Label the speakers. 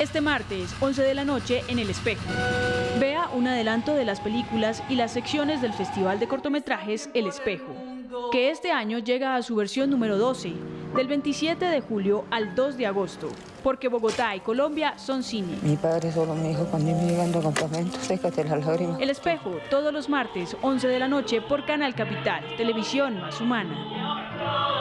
Speaker 1: Este martes, 11 de la noche, en El Espejo. Vea un adelanto de las películas y las secciones del Festival de Cortometrajes El Espejo, que este año llega a su versión número 12, del 27 de julio al 2 de agosto, porque Bogotá y Colombia son cine.
Speaker 2: Mi padre solo me dijo cuando iba llegando a campamento, sécate las lágrimas.
Speaker 1: El Espejo, todos los martes, 11 de la noche, por Canal Capital, Televisión Más Humana.